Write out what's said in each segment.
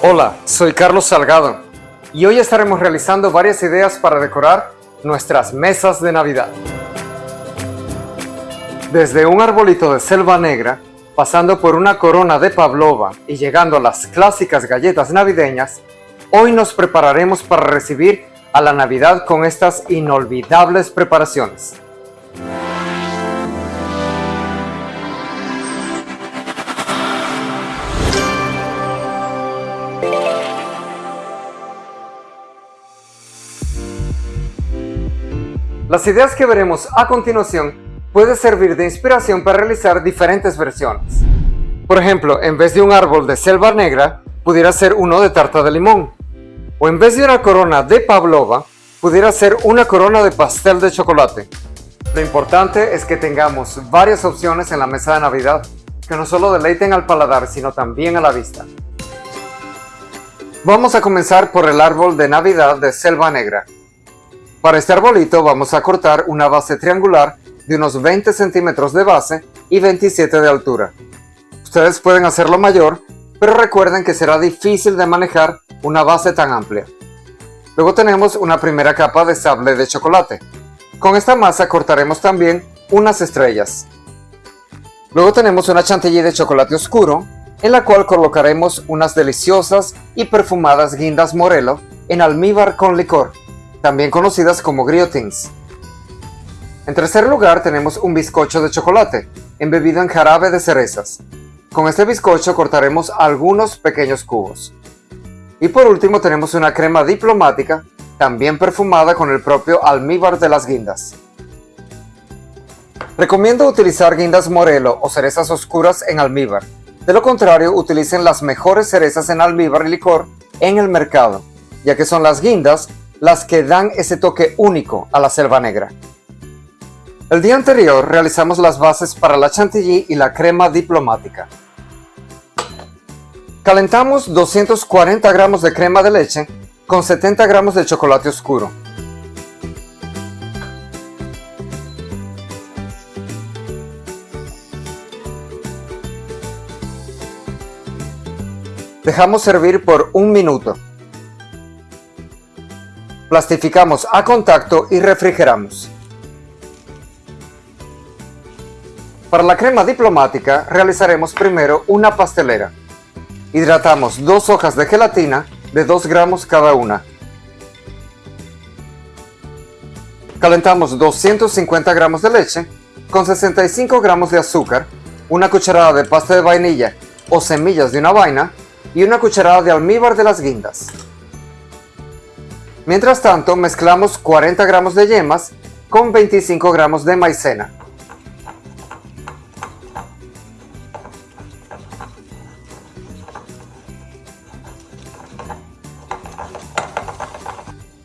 Hola, soy Carlos Salgado y hoy estaremos realizando varias ideas para decorar nuestras mesas de Navidad. Desde un arbolito de selva negra, pasando por una corona de pavlova y llegando a las clásicas galletas navideñas, hoy nos prepararemos para recibir a la Navidad con estas inolvidables preparaciones. Las ideas que veremos a continuación pueden servir de inspiración para realizar diferentes versiones. Por ejemplo, en vez de un árbol de selva negra, pudiera ser uno de tarta de limón. O en vez de una corona de pavlova, pudiera ser una corona de pastel de chocolate. Lo importante es que tengamos varias opciones en la mesa de Navidad, que no solo deleiten al paladar, sino también a la vista. Vamos a comenzar por el árbol de Navidad de selva negra. Para este arbolito vamos a cortar una base triangular de unos 20 centímetros de base y 27 de altura. Ustedes pueden hacerlo mayor, pero recuerden que será difícil de manejar una base tan amplia. Luego tenemos una primera capa de sable de chocolate. Con esta masa cortaremos también unas estrellas. Luego tenemos una chantilly de chocolate oscuro, en la cual colocaremos unas deliciosas y perfumadas guindas morelo en almíbar con licor también conocidas como griotins. En tercer lugar tenemos un bizcocho de chocolate, embebido en jarabe de cerezas. Con este bizcocho cortaremos algunos pequeños cubos. Y por último tenemos una crema diplomática, también perfumada con el propio almíbar de las guindas. Recomiendo utilizar guindas morelo o cerezas oscuras en almíbar. De lo contrario, utilicen las mejores cerezas en almíbar y licor en el mercado, ya que son las guindas las que dan ese toque único a la selva negra. El día anterior realizamos las bases para la chantilly y la crema diplomática. Calentamos 240 gramos de crema de leche con 70 gramos de chocolate oscuro. Dejamos servir por un minuto. Plastificamos a contacto y refrigeramos. Para la crema diplomática realizaremos primero una pastelera. Hidratamos dos hojas de gelatina de 2 gramos cada una. Calentamos 250 gramos de leche con 65 gramos de azúcar, una cucharada de pasta de vainilla o semillas de una vaina y una cucharada de almíbar de las guindas. Mientras tanto, mezclamos 40 gramos de yemas con 25 gramos de maicena.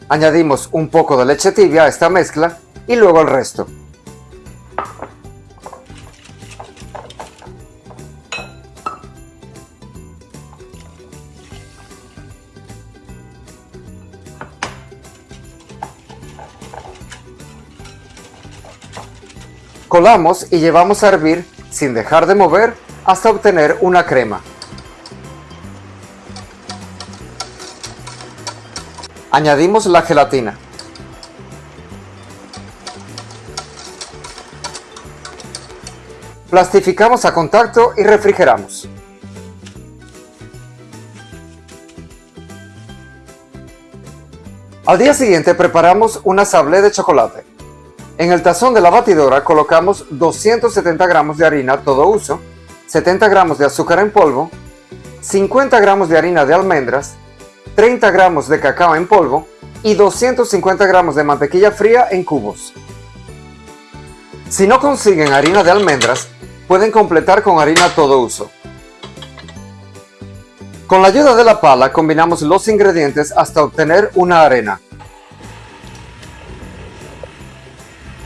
Añadimos un poco de leche tibia a esta mezcla y luego el resto. Y llevamos a hervir sin dejar de mover hasta obtener una crema. Añadimos la gelatina. Plastificamos a contacto y refrigeramos. Al día siguiente preparamos una sablé de chocolate. En el tazón de la batidora colocamos 270 gramos de harina todo uso, 70 gramos de azúcar en polvo, 50 gramos de harina de almendras, 30 gramos de cacao en polvo y 250 gramos de mantequilla fría en cubos. Si no consiguen harina de almendras, pueden completar con harina todo uso. Con la ayuda de la pala combinamos los ingredientes hasta obtener una arena.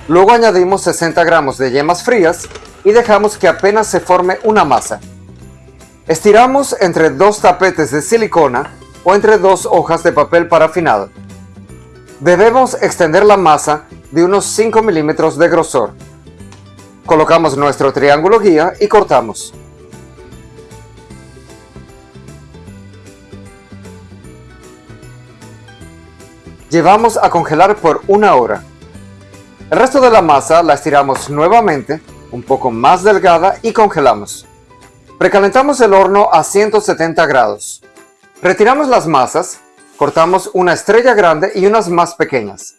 Luego añadimos 60 gramos de yemas frías y dejamos que apenas se forme una masa. Estiramos entre dos tapetes de silicona o entre dos hojas de papel parafinado. Debemos extender la masa de unos 5 milímetros de grosor. Colocamos nuestro triángulo guía y cortamos. Llevamos a congelar por una hora. El resto de la masa la estiramos nuevamente, un poco más delgada y congelamos. Precalentamos el horno a 170 grados. Retiramos las masas, cortamos una estrella grande y unas más pequeñas.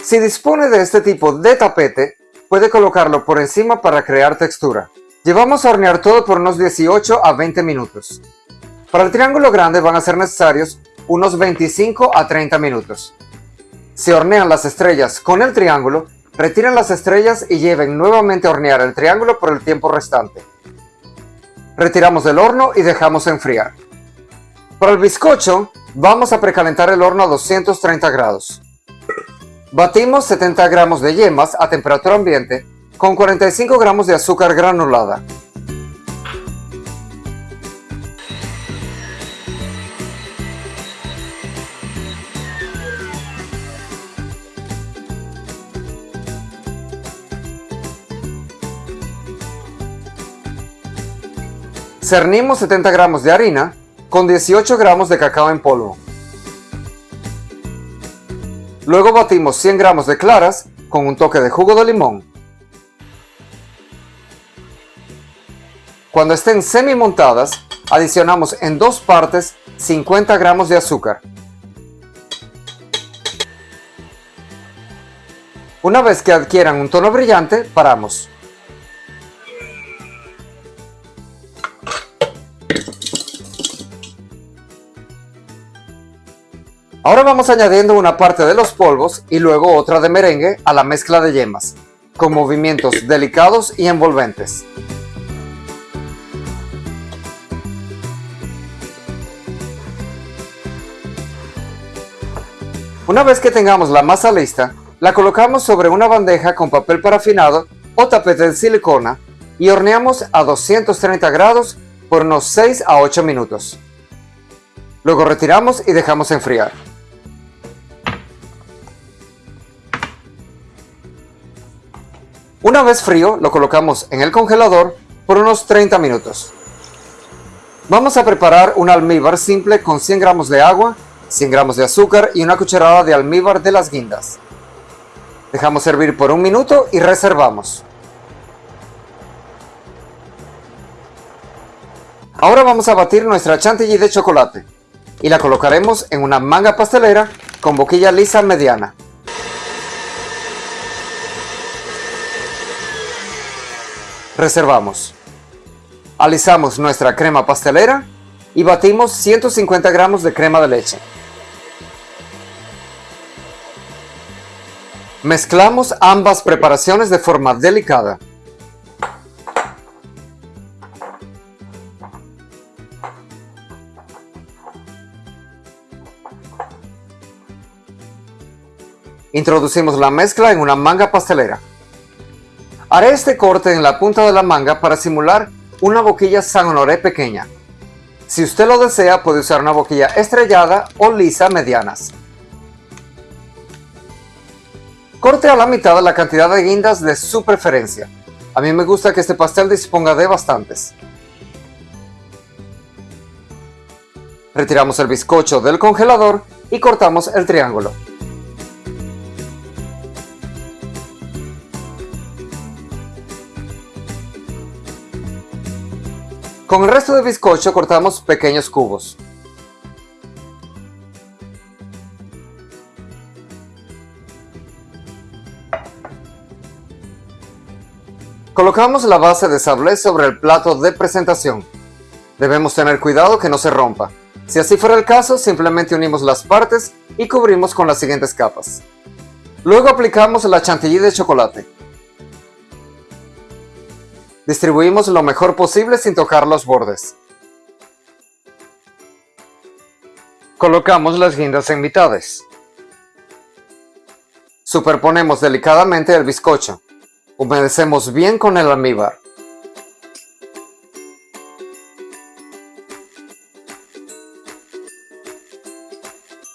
Si dispone de este tipo de tapete, puede colocarlo por encima para crear textura. Llevamos a hornear todo por unos 18 a 20 minutos. Para el triángulo grande van a ser necesarios unos 25 a 30 minutos. Si hornean las estrellas con el triángulo, retiren las estrellas y lleven nuevamente a hornear el triángulo por el tiempo restante. Retiramos del horno y dejamos enfriar. Para el bizcocho, vamos a precalentar el horno a 230 grados. Batimos 70 gramos de yemas a temperatura ambiente con 45 gramos de azúcar granulada. Cernimos 70 gramos de harina con 18 gramos de cacao en polvo. Luego batimos 100 gramos de claras con un toque de jugo de limón. Cuando estén semi montadas, adicionamos en dos partes 50 gramos de azúcar. Una vez que adquieran un tono brillante, paramos. Ahora vamos añadiendo una parte de los polvos y luego otra de merengue a la mezcla de yemas, con movimientos delicados y envolventes. Una vez que tengamos la masa lista, la colocamos sobre una bandeja con papel parafinado o tapete de silicona y horneamos a 230 grados por unos 6 a 8 minutos. Luego retiramos y dejamos enfriar. Una vez frío, lo colocamos en el congelador por unos 30 minutos. Vamos a preparar un almíbar simple con 100 gramos de agua, 100 gramos de azúcar y una cucharada de almíbar de las guindas. Dejamos servir por un minuto y reservamos. Ahora vamos a batir nuestra chantilly de chocolate y la colocaremos en una manga pastelera con boquilla lisa mediana. Reservamos. Alisamos nuestra crema pastelera y batimos 150 gramos de crema de leche. Mezclamos ambas preparaciones de forma delicada. Introducimos la mezcla en una manga pastelera. Haré este corte en la punta de la manga para simular una boquilla San Honoré pequeña. Si usted lo desea puede usar una boquilla estrellada o lisa medianas. Corte a la mitad la cantidad de guindas de su preferencia. A mí me gusta que este pastel disponga de bastantes. Retiramos el bizcocho del congelador y cortamos el triángulo. Con el resto del bizcocho cortamos pequeños cubos. Colocamos la base de sablé sobre el plato de presentación. Debemos tener cuidado que no se rompa. Si así fuera el caso, simplemente unimos las partes y cubrimos con las siguientes capas. Luego aplicamos la chantilly de chocolate. Distribuimos lo mejor posible sin tocar los bordes. Colocamos las guindas en mitades. Superponemos delicadamente el bizcocho. Humedecemos bien con el almíbar.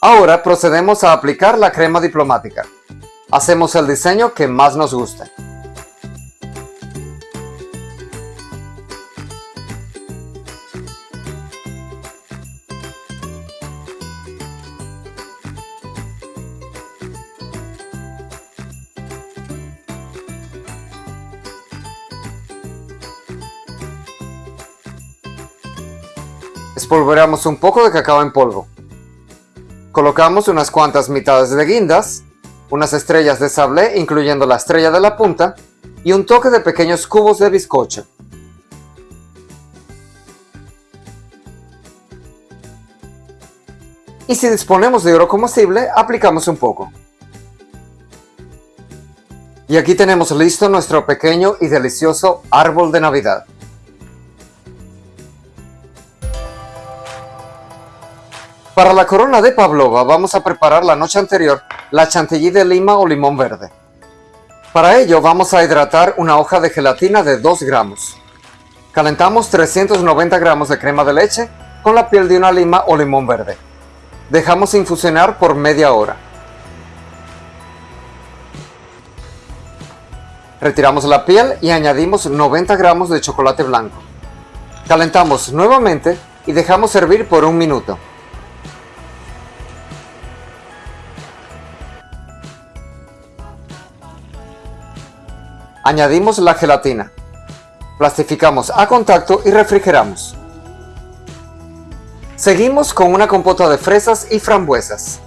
Ahora procedemos a aplicar la crema diplomática. Hacemos el diseño que más nos guste. Espolvoreamos un poco de cacao en polvo. Colocamos unas cuantas mitades de guindas, unas estrellas de sablé incluyendo la estrella de la punta y un toque de pequeños cubos de bizcocho. Y si disponemos de oro comestible, aplicamos un poco. Y aquí tenemos listo nuestro pequeño y delicioso árbol de Navidad. Para la corona de pavlova vamos a preparar la noche anterior la chantilly de lima o limón verde. Para ello vamos a hidratar una hoja de gelatina de 2 gramos. Calentamos 390 gramos de crema de leche con la piel de una lima o limón verde. Dejamos infusionar por media hora. Retiramos la piel y añadimos 90 gramos de chocolate blanco. Calentamos nuevamente y dejamos hervir por un minuto. Añadimos la gelatina. Plastificamos a contacto y refrigeramos. Seguimos con una compota de fresas y frambuesas.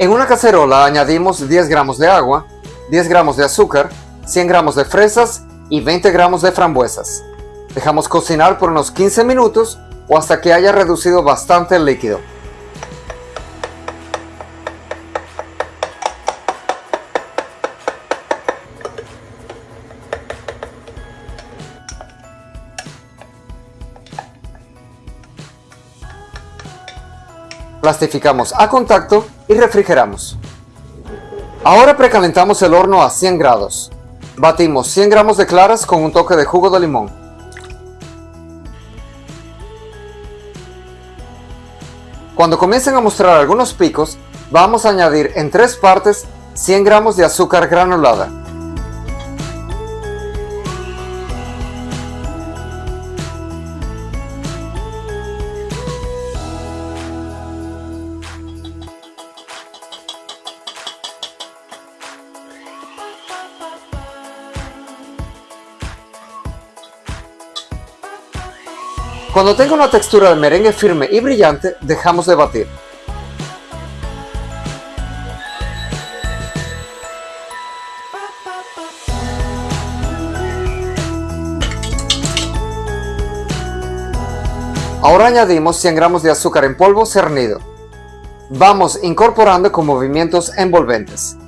En una cacerola añadimos 10 gramos de agua, 10 gramos de azúcar, 100 gramos de fresas y 20 gramos de frambuesas. Dejamos cocinar por unos 15 minutos o hasta que haya reducido bastante el líquido. Plastificamos a contacto y refrigeramos. Ahora precalentamos el horno a 100 grados. Batimos 100 gramos de claras con un toque de jugo de limón. Cuando comiencen a mostrar algunos picos, vamos a añadir en tres partes 100 gramos de azúcar granulada. Cuando tenga una textura de merengue firme y brillante, dejamos de batir. Ahora añadimos 100 gramos de azúcar en polvo cernido. Vamos incorporando con movimientos envolventes.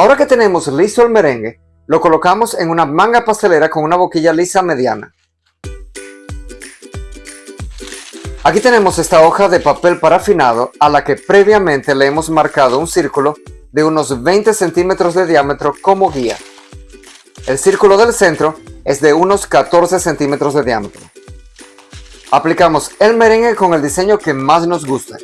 Ahora que tenemos listo el merengue, lo colocamos en una manga pastelera con una boquilla lisa mediana. Aquí tenemos esta hoja de papel parafinado a la que previamente le hemos marcado un círculo de unos 20 centímetros de diámetro como guía. El círculo del centro es de unos 14 centímetros de diámetro. Aplicamos el merengue con el diseño que más nos guste.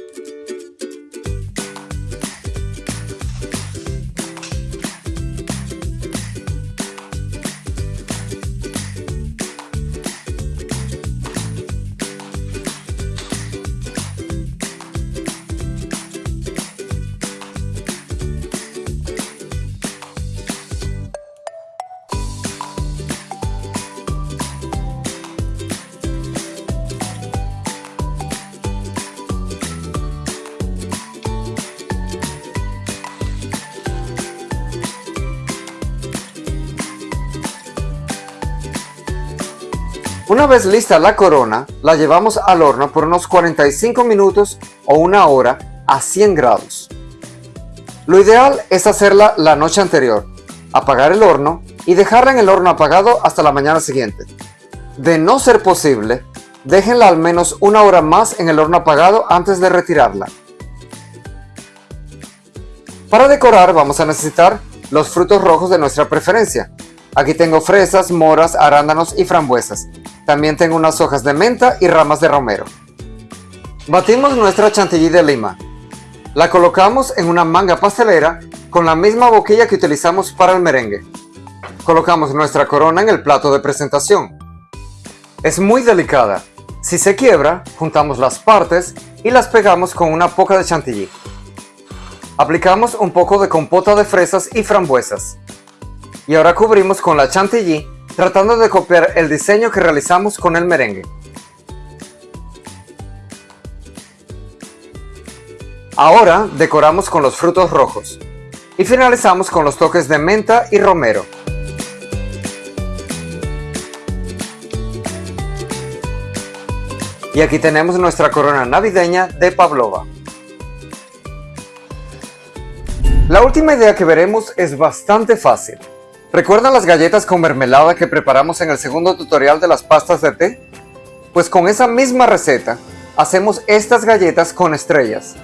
Una vez lista la corona, la llevamos al horno por unos 45 minutos o una hora a 100 grados. Lo ideal es hacerla la noche anterior, apagar el horno y dejarla en el horno apagado hasta la mañana siguiente. De no ser posible, déjenla al menos una hora más en el horno apagado antes de retirarla. Para decorar vamos a necesitar los frutos rojos de nuestra preferencia. Aquí tengo fresas, moras, arándanos y frambuesas. También tengo unas hojas de menta y ramas de romero. Batimos nuestra chantilly de lima. La colocamos en una manga pastelera con la misma boquilla que utilizamos para el merengue. Colocamos nuestra corona en el plato de presentación. Es muy delicada. Si se quiebra, juntamos las partes y las pegamos con una poca de chantilly. Aplicamos un poco de compota de fresas y frambuesas. Y ahora cubrimos con la chantilly, tratando de copiar el diseño que realizamos con el merengue. Ahora decoramos con los frutos rojos. Y finalizamos con los toques de menta y romero. Y aquí tenemos nuestra corona navideña de pavlova. La última idea que veremos es bastante fácil. ¿Recuerdan las galletas con mermelada que preparamos en el segundo tutorial de las pastas de té? Pues con esa misma receta, hacemos estas galletas con estrellas.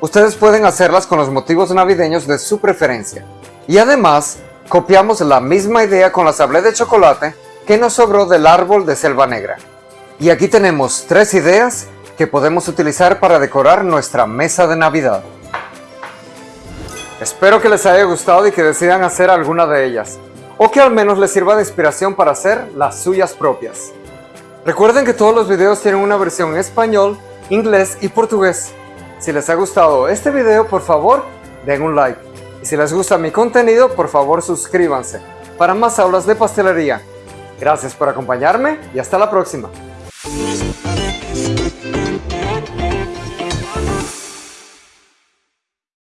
Ustedes pueden hacerlas con los motivos navideños de su preferencia. Y además, copiamos la misma idea con la sablé de chocolate que nos sobró del árbol de selva negra. Y aquí tenemos tres ideas que podemos utilizar para decorar nuestra mesa de Navidad. Espero que les haya gustado y que decidan hacer alguna de ellas, o que al menos les sirva de inspiración para hacer las suyas propias. Recuerden que todos los videos tienen una versión en español, inglés y portugués. Si les ha gustado este video, por favor, den un like. Y si les gusta mi contenido, por favor suscríbanse para más aulas de pastelería. Gracias por acompañarme y hasta la próxima.